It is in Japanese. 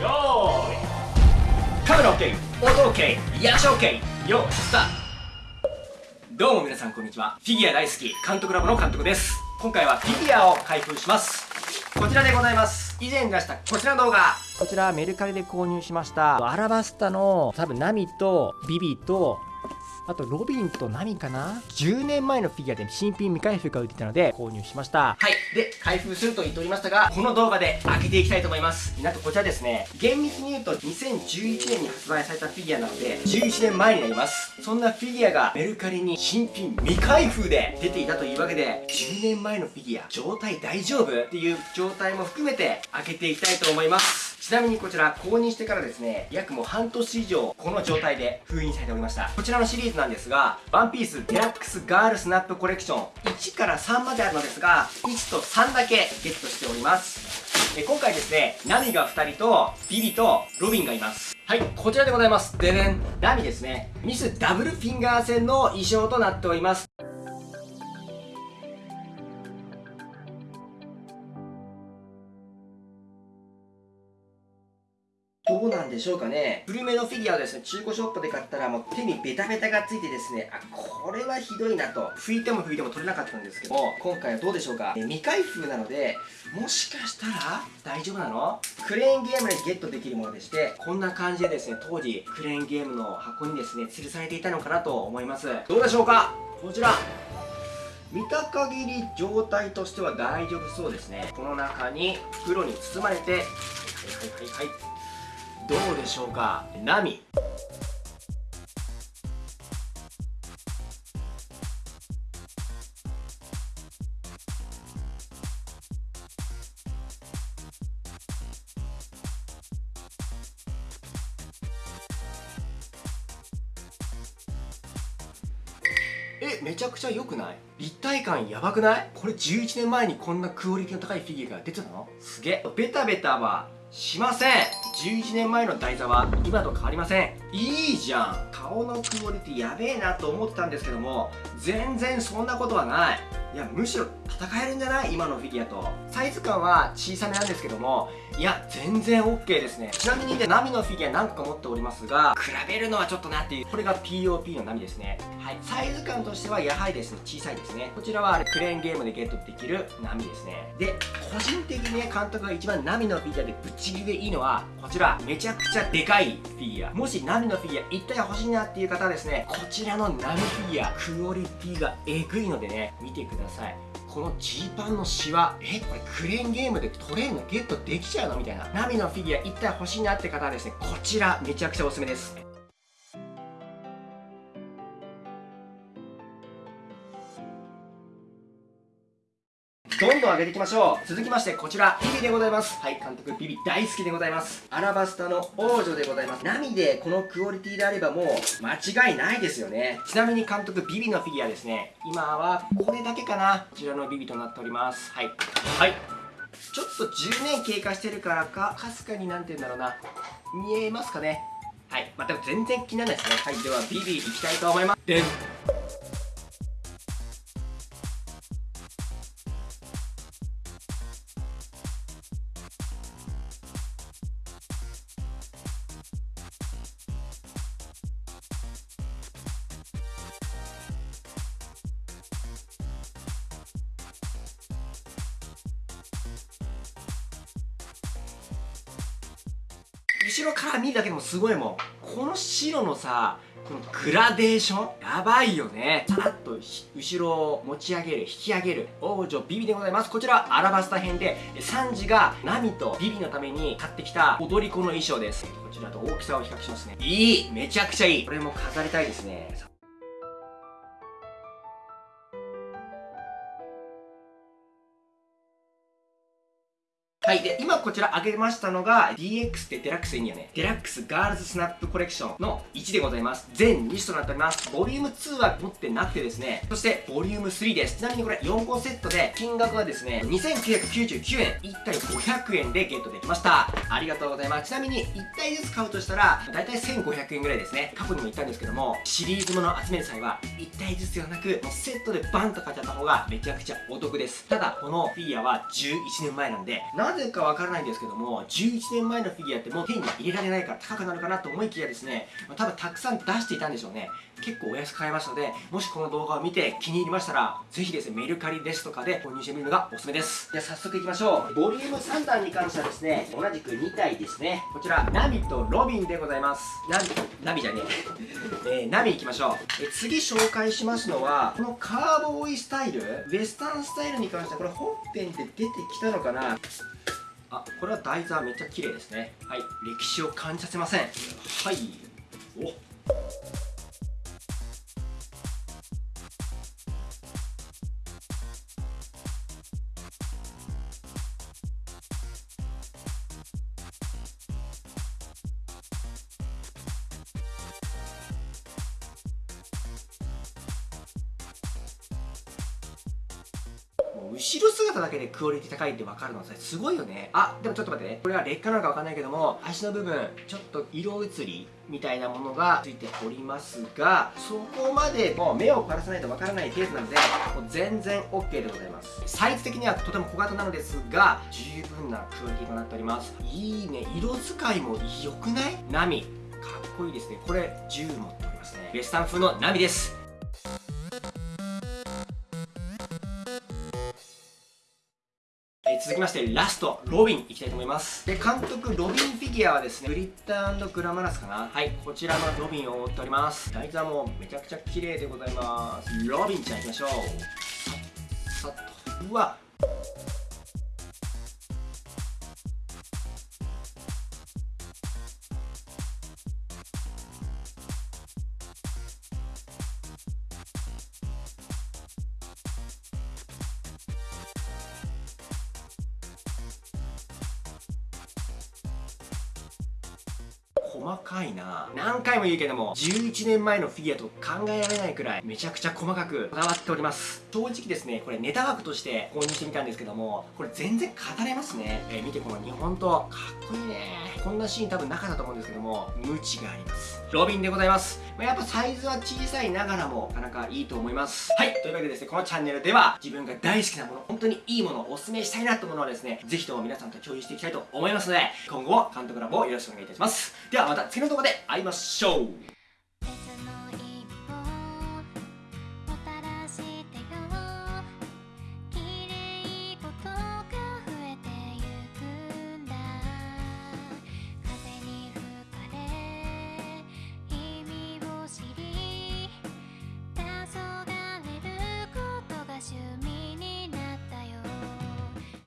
よーい。カメラ OK 音 OK リアション OK よースターどうも皆さんこんにちは。フィギュア大好き監督ラボの監督です。今回はフィギュアを開封します。こちらでございます。以前出したこちらの動画。こちらメルカリで購入しましたアラバスタの多分ナミとビビとあとロビンとナミかな？10年前のフィギュアで新品未開封が売ってたので購入しました。はい。で開封すると言っておりましたがこの動画で開けていきたいと思います。なんとこちらですね。厳密に言うと2011年に発売されたフィギュアなので11年前になります。そんなフィギュアがメルカリに新品未開封で出ていたというわけで10年前のフィギュア状態大丈夫っていう状態も含めて開けていきたいと思います。ちなみにこちら購入してからですね約もう半年以上この状態で封印されておりましたこちらのシリーズなんですがワンピースデラックスガールスナップコレクション1から3まであるのですが1と3だけゲットしておりますえ今回ですねナミが2人とビビとロビンがいますはい、こちらでございます。ででん。ナミですね。ミスダブルフィンガー戦の衣装となっております。うなんでしょうかね。古めのフィギュアをですね中古ショップで買ったらもう手にベタベタがついてですねあこれはひどいなと。拭いても拭いても取れなかったんですけど今回はどうでしょうか。未開封なのでもしかしたら大丈夫なの？クレーンゲームでゲットできるものでしてこんな感じでですね当時クレーンゲームの箱にですね吊るされていたのかなと思います。どうでしょうか？こちら。見た限り状態としては大丈夫そうですね。この中に袋に包まれてはいはいはいはいどうでしょうか？ナミ。えめちゃくちゃ良くない？立体感やばくない？これ11年前にこんなクオリティの高いフィギュアが出てたの？すげえ。ベタベタはしません。11年前の台座は今と変わりません。いいじゃん。顔のクオリティやべえなと思ってたんですけども全然そんなことはない。いやむしろ戦えるんじゃない？今のフィギュアと。サイズ感は小さめなんですけどもいや全然 OK ですね。ちなみにねナミのフィギュア何個か持っておりますが比べるのはちょっとなっていう。これが POP のナミですね。はい。サイズ感としてはやはりですね小さいですね。こちらはあれクレーンゲームでゲットできるナミですね。で個人的にね監督が一番ナミのフィギュアでぶっちぎりでいいのはこちら。めちゃくちゃでかいフィギュア。もしナミのフィギュア一体欲しいなっていう方はですねこちらのナミフィギュアクオリティがえぐいのでね見てください。このジーパンのシワえこれクレーンゲームでトレーンがゲットできちゃうのみたいな。ナミのフィギュア一体欲しいなって方はですねこちらめちゃくちゃおすすめです。どんどん上げていきましょう。続きましてこちらビビでございます。はい監督ビビ大好きでございます。アラバスタの王女でございます。ナミでこのクオリティであればもう間違いないですよね。ちなみに監督ビビのフィギュアですね。今はこれだけかな。こちらのビビとなっております。はい。はい。ちょっと10年経過してるからかかすかになんて言うんだろうな。見えますかね。はい。まあ、全然気にならないですね。はい。ではビビいきたいと思います。で後ろから見るだけでもすごいもん。この白のさこのグラデーションやばいよね。さらっと後ろを持ち上げる引き上げる。王女ビビでございます。こちらアラバスタ編でサンジがナミとビビのために買ってきた踊り子の衣装です。こちらと大きさを比較しますね。いい！めちゃくちゃいい。これも飾りたいですね。はい。で、今こちら上げましたのが DX ってデラックスエニアね。デラックスガールズスナップコレクションの1でございます。全2種となっております。ボリューム2は持ってなくてですね、そしてボリューム3です。ちなみにこれ4個セットで金額はですね、2999円、1体500円でゲットできました。ありがとうございます。ちなみに1体ずつ買うとしたら、だいたい1500円ぐらいですね。過去にも言ったんですけども、シリーズもの集める際は1体ずつではなく、もうセットでバンと買っちゃった方がめちゃくちゃお得です。ただ、このフィギュアは11年前なんで、なぜかわからないんですけども11年前のフィギュアってもう手に入れられないから高くなるかなと思いきやですね、まあ、多分たくさん出していたんでしょうね。結構お安く買えますのでもしこの動画を見て気に入りましたらぜひですねメルカリですとかで購入してみるのがおすすめです。では早速いきましょう。ボリューム3段に関してはですね同じく2体ですね。こちらナミとロビンでございます。ナミナミじゃねえ。えー、ナミいきましょう。え次紹介しますのはこのカーボーイスタイルウエスタンスタイルに関してはこれ本編で出てきたのかな？あこれは台座めっちゃ綺麗ですね。はい。歴史を感じさせません。はい。お後ろ姿だけでクオリティ高いって分かるのさすごいよね。あでもちょっと待ってね。これは劣化なのか分かんないけども足の部分ちょっと色移りみたいなものがついておりますがそこまでもう目を凝らさないと分からない程度なのでもう全然 OK でございます。サイズ的にはとても小型なのですが十分なクオリティとなっております。いいね。色使いも良くない？波かっこいいですね。これ10持っておりますね。ベスタン風の波です。続きましてラストロビンいきたいと思います。で監督ロビンフィギュアはですねグリッターグラマラスかな。はい。こちらのロビンを覆っております。台座もめちゃくちゃ綺麗でございます。ロビンちゃんいきましょう。さっと。うわ細かいな。何回も言うけども11年前のフィギュアと考えられないくらいめちゃくちゃ細かくこだわっております。正直ですねこれネタ枠として購入してみたんですけどもこれ全然語れますね、えー、見てこの日本とかっこいいね。こんなシーン多分なかったと思うんですけども無知があります。ロビンでございます、まあ、やっぱサイズは小さいながらもなかなかいいと思います。はいというわけでですねこのチャンネルでは自分が大好きなもの本当にいいものをおすすめしたいなと思うのはですねぜひとも皆さんと共有していきたいと思いますので今後も監督ラボをよろしくお願いいたします。ではまた次の動画で会いましょう。